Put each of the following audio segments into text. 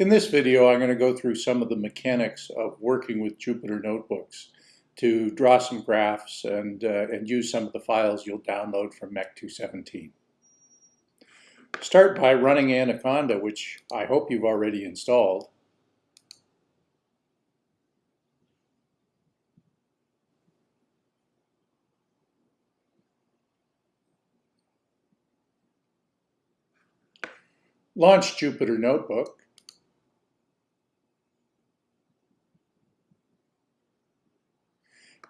In this video, I'm going to go through some of the mechanics of working with Jupyter Notebooks to draw some graphs and, uh, and use some of the files you'll download from MEC 217. Start by running Anaconda, which I hope you've already installed. Launch Jupyter Notebook.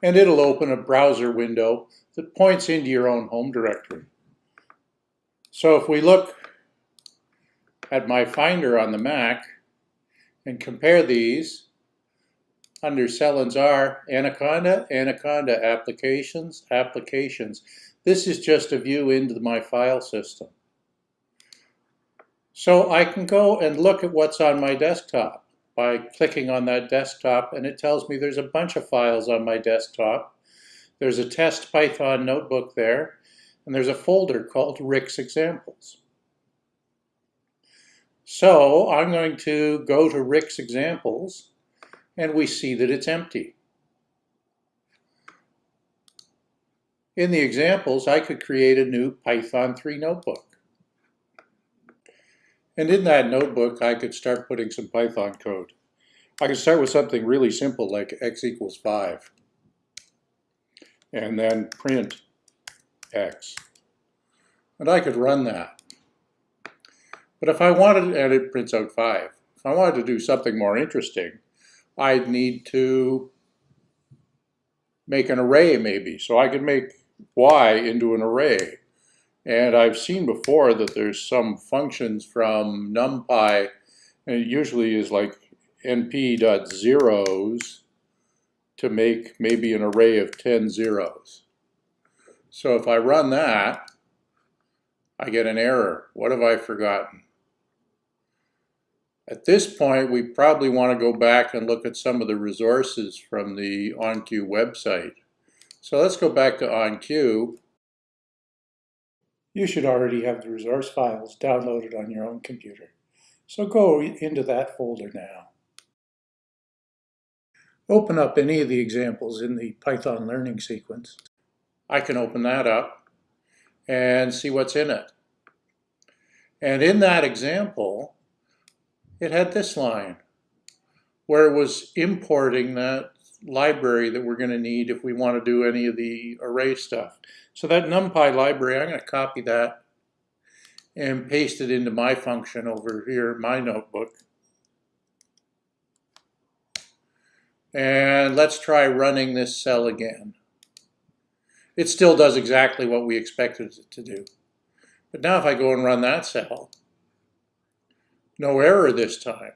And it'll open a browser window that points into your own home directory. So if we look at my Finder on the Mac and compare these under Sellens R, Anaconda, Anaconda Applications, Applications. This is just a view into my file system. So I can go and look at what's on my desktop by clicking on that desktop and it tells me there's a bunch of files on my desktop. There's a test Python notebook there and there's a folder called Rick's Examples. So I'm going to go to Rick's Examples and we see that it's empty. In the examples, I could create a new Python 3 notebook. And in that notebook, I could start putting some Python code. I could start with something really simple like x equals 5. And then print x. And I could run that. But if I wanted, and it prints out 5. If I wanted to do something more interesting, I'd need to make an array maybe. So I could make y into an array. And I've seen before that there's some functions from NumPy, and it usually is like np.zeros to make maybe an array of 10 zeros. So if I run that, I get an error. What have I forgotten? At this point, we probably want to go back and look at some of the resources from the OnQ website. So let's go back to OnQ you should already have the resource files downloaded on your own computer. So go into that folder now. Open up any of the examples in the Python learning sequence. I can open that up and see what's in it. And in that example, it had this line where it was importing that library that we're going to need if we want to do any of the array stuff. So that NumPy library, I'm going to copy that and paste it into my function over here, my notebook. And let's try running this cell again. It still does exactly what we expected it to do. But now if I go and run that cell, no error this time.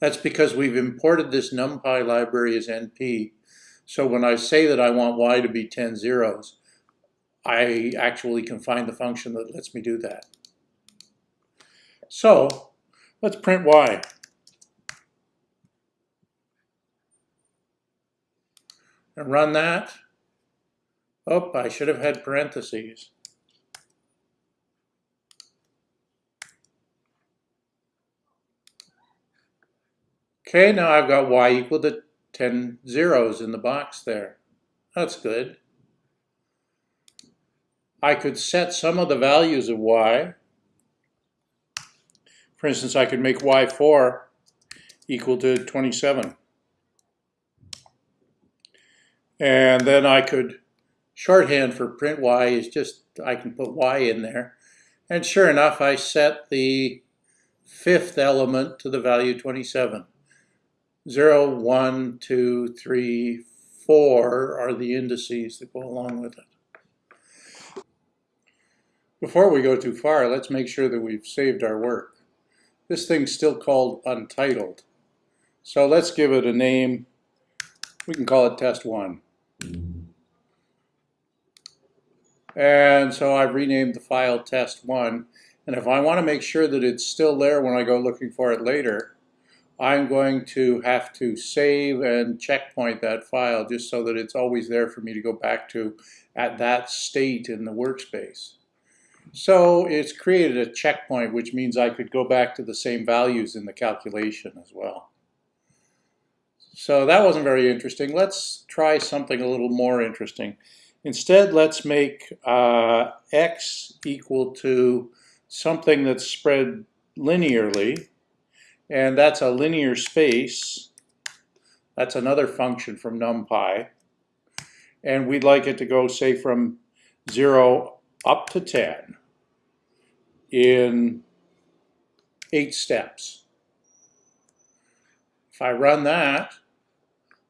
That's because we've imported this NumPy library as NP. So when I say that I want y to be 10 zeros, I actually can find the function that lets me do that. So let's print y. And run that. Oh, I should have had parentheses. Okay, now I've got y equal to 10 zeros in the box there. That's good. I could set some of the values of y. For instance, I could make y4 equal to 27. And then I could, shorthand for print y is just, I can put y in there. And sure enough, I set the fifth element to the value 27. 0, 1, 2, 3, 4 are the indices that go along with it. Before we go too far, let's make sure that we've saved our work. This thing's still called untitled. So let's give it a name. We can call it test 1. And so I've renamed the file test 1. And if I want to make sure that it's still there when I go looking for it later, I'm going to have to save and checkpoint that file just so that it's always there for me to go back to at that state in the workspace. So it's created a checkpoint, which means I could go back to the same values in the calculation as well. So that wasn't very interesting. Let's try something a little more interesting. Instead, let's make uh, x equal to something that's spread linearly, and that's a linear space. That's another function from NumPy. And we'd like it to go, say, from 0 up to 10 in eight steps. If I run that,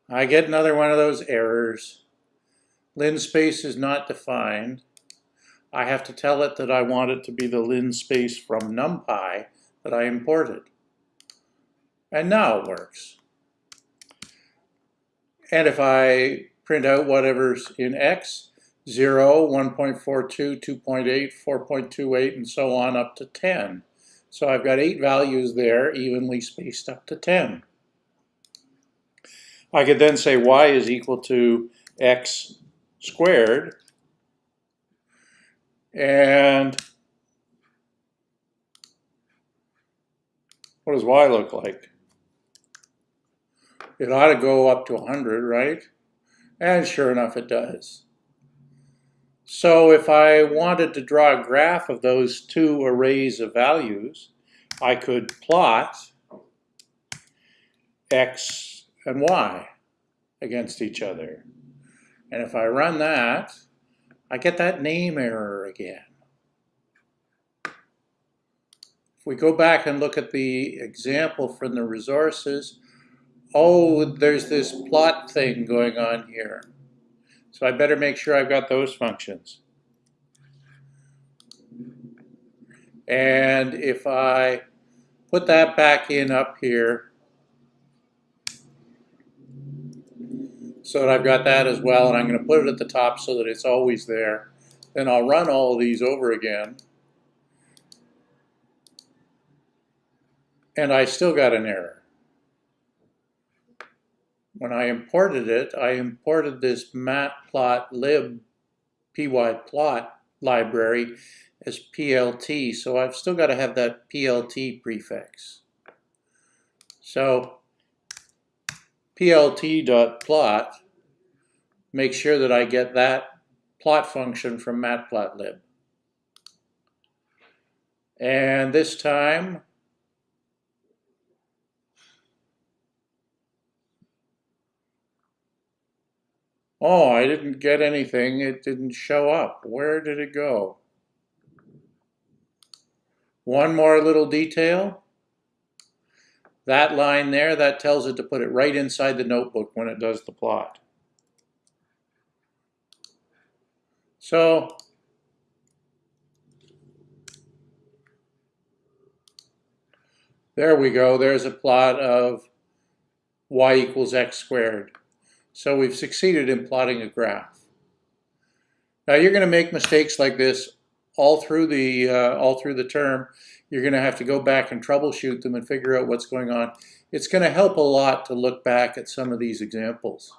I get another one of those errors. linspace is not defined. I have to tell it that I want it to be the linspace from NumPy that I imported. And now it works. And if I print out whatever's in X, 0, 1.42, 2.8, 4.28, and so on up to 10. So I've got eight values there, evenly spaced up to 10. I could then say y is equal to x squared. And what does y look like? It ought to go up to 100, right? And sure enough, it does. So if I wanted to draw a graph of those two arrays of values, I could plot x and y against each other. And if I run that, I get that name error again. If we go back and look at the example from the resources, oh, there's this plot thing going on here. So I better make sure I've got those functions. And if I put that back in up here, so that I've got that as well, and I'm going to put it at the top so that it's always there. Then I'll run all of these over again. And I still got an error when I imported it, I imported this matplotlib pyplot library as PLT, so I've still got to have that PLT prefix. So plt.plot, make sure that I get that plot function from matplotlib. And this time, Oh, I didn't get anything. It didn't show up. Where did it go? One more little detail. That line there, that tells it to put it right inside the notebook when it does the plot. So, there we go. There's a plot of y equals x squared. So we've succeeded in plotting a graph. Now you're going to make mistakes like this all through the uh, all through the term. You're going to have to go back and troubleshoot them and figure out what's going on. It's going to help a lot to look back at some of these examples.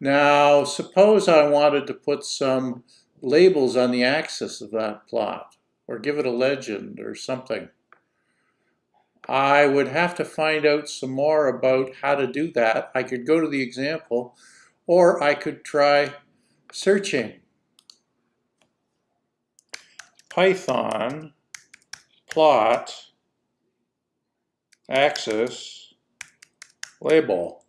Now suppose I wanted to put some labels on the axis of that plot or give it a legend or something. I would have to find out some more about how to do that. I could go to the example or I could try searching. Python plot axis label.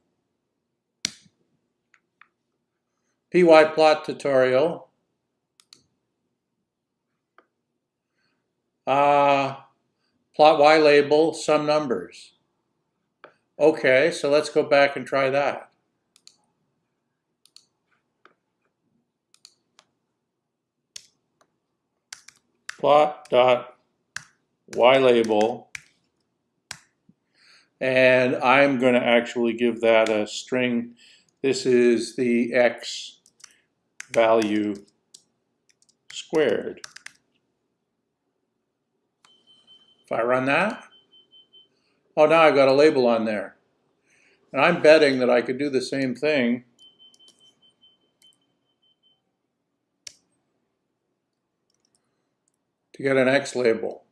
pyplot tutorial. Uh, Plot y label some numbers. Okay, so let's go back and try that. Plot dot y label and I'm going to actually give that a string. This is the x value squared. If I run that, oh, now I've got a label on there. And I'm betting that I could do the same thing to get an X label.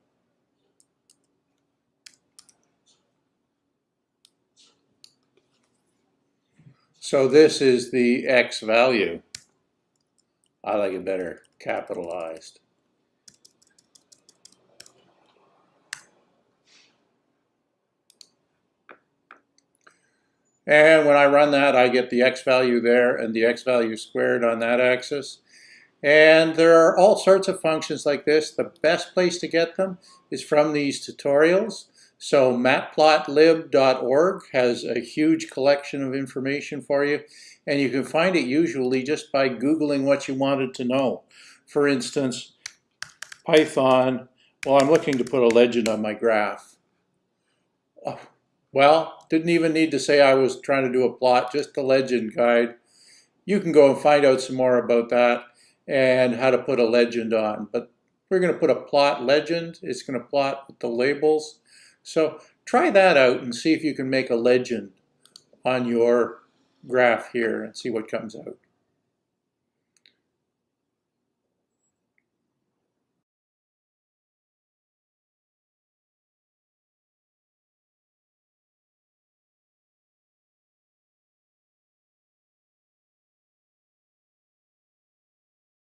So this is the X value. I like it better capitalized. And when I run that, I get the x value there and the x value squared on that axis. And there are all sorts of functions like this. The best place to get them is from these tutorials. So matplotlib.org has a huge collection of information for you. And you can find it usually just by Googling what you wanted to know. For instance, Python, well, I'm looking to put a legend on my graph. Oh, well, didn't even need to say I was trying to do a plot, just a legend guide. You can go and find out some more about that and how to put a legend on. But we're going to put a plot legend. It's going to plot with the labels. So try that out and see if you can make a legend on your graph here and see what comes out.